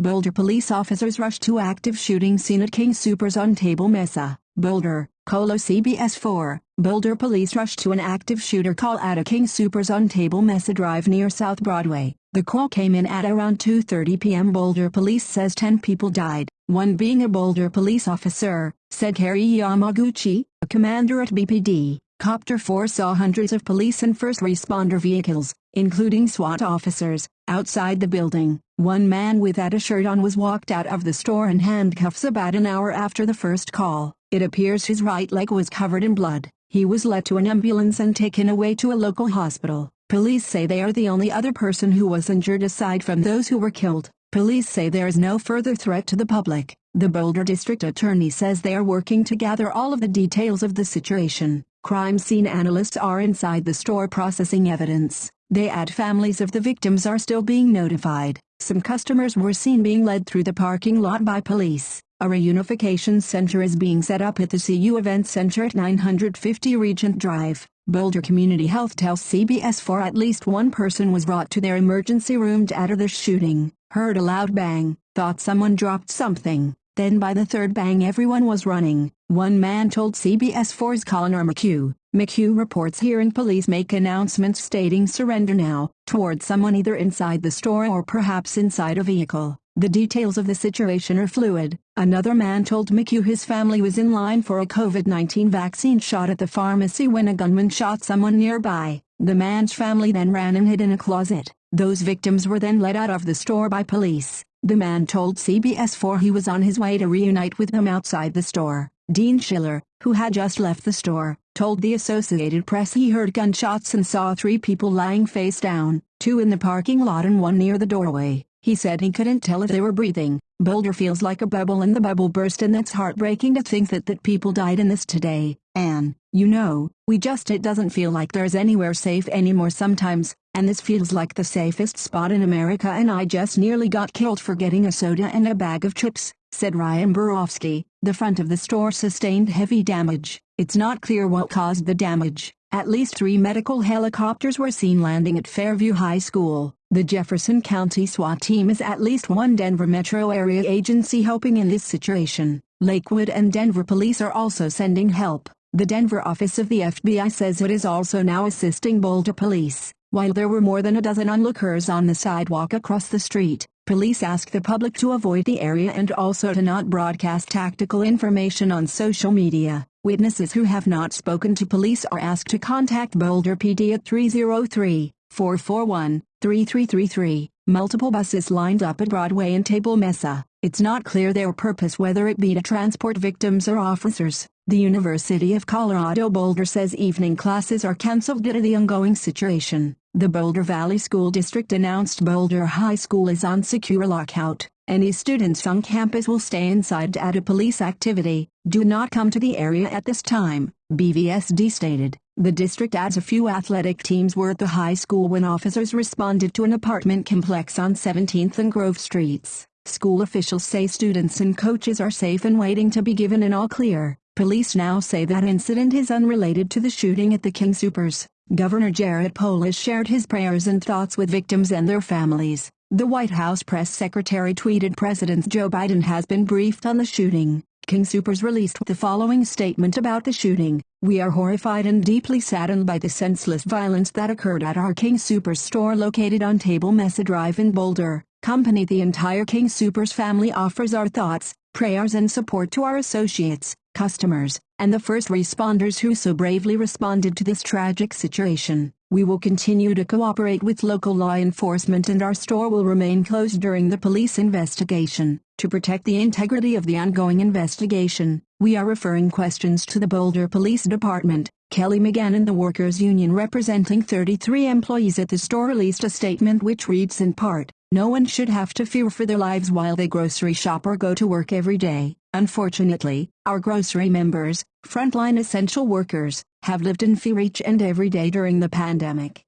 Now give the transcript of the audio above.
Boulder police officers rush to active shooting scene at King Soopers on Table Mesa, Boulder, Colo CBS 4. Boulder police rush to an active shooter call at a King Soopers on Table Mesa Drive near South Broadway. The call came in at around 2.30 p.m. Boulder police says 10 people died, one being a Boulder police officer, said Kerry Yamaguchi, a commander at BPD. Copter 4 saw hundreds of police and first responder vehicles, including SWAT officers, outside the building. One man without a shirt on was walked out of the store in handcuffs about an hour after the first call. It appears his right leg was covered in blood. He was led to an ambulance and taken away to a local hospital. Police say they are the only other person who was injured aside from those who were killed. Police say there is no further threat to the public. The Boulder District Attorney says they are working to gather all of the details of the situation. Crime scene analysts are inside the store processing evidence. They add families of the victims are still being notified. Some customers were seen being led through the parking lot by police. A reunification center is being set up at the CU Event Center at 950 Regent Drive. Boulder Community Health tells CBS 4 at least one person was brought to their emergency room after the shooting, heard a loud bang, thought someone dropped something, then by the third bang everyone was running. One man told CBS 4's Connor McHugh. McHugh reports hearing police make announcements stating surrender now, toward someone either inside the store or perhaps inside a vehicle. The details of the situation are fluid. Another man told McHugh his family was in line for a COVID-19 vaccine shot at the pharmacy when a gunman shot someone nearby. The man's family then ran and hid in a closet. Those victims were then led out of the store by police. The man told CBS 4 he was on his way to reunite with them outside the store. Dean Schiller, who had just left the store, told the Associated Press he heard gunshots and saw three people lying face down, two in the parking lot and one near the doorway. He said he couldn't tell if they were breathing. Boulder feels like a bubble and the bubble burst and it's heartbreaking to think that that people died in this today. And, you know, we just it doesn't feel like there's anywhere safe anymore sometimes, and this feels like the safest spot in America and I just nearly got killed for getting a soda and a bag of chips, said Ryan Borofsky. The front of the store sustained heavy damage. It's not clear what caused the damage. At least three medical helicopters were seen landing at Fairview High School. The Jefferson County SWAT team is at least one Denver metro area agency helping in this situation. Lakewood and Denver police are also sending help. The Denver office of the FBI says it is also now assisting Boulder police. While there were more than a dozen onlookers on the sidewalk across the street, police ask the public to avoid the area and also to not broadcast tactical information on social media. Witnesses who have not spoken to police are asked to contact Boulder PD at 303 441 3333. Multiple buses lined up at Broadway and Table Mesa. It's not clear their purpose whether it be to transport victims or officers. The University of Colorado Boulder says evening classes are canceled due to the ongoing situation. The Boulder Valley School District announced Boulder High School is on secure lockout. Any students on campus will stay inside at a police activity. Do not come to the area at this time, BVSD stated. The district adds a few athletic teams were at the high school when officers responded to an apartment complex on 17th and Grove Streets. School officials say students and coaches are safe and waiting to be given an all clear. Police now say that incident is unrelated to the shooting at the King Soopers. Governor Jared Polis shared his prayers and thoughts with victims and their families. The White House press secretary tweeted President Joe Biden has been briefed on the shooting. King Soopers released the following statement about the shooting. We are horrified and deeply saddened by the senseless violence that occurred at our King Soopers store located on Table Mesa Drive in Boulder. Company The entire King Soopers family offers our thoughts, prayers and support to our associates, customers, and the first responders who so bravely responded to this tragic situation. We will continue to cooperate with local law enforcement and our store will remain closed during the police investigation. To protect the integrity of the ongoing investigation, we are referring questions to the Boulder Police Department. Kelly McGann and the Workers Union representing 33 employees at the store released a statement which reads in part, No one should have to fear for their lives while they grocery shop or go to work every day. Unfortunately, our grocery members, frontline essential workers, have lived in fear each and every day during the pandemic.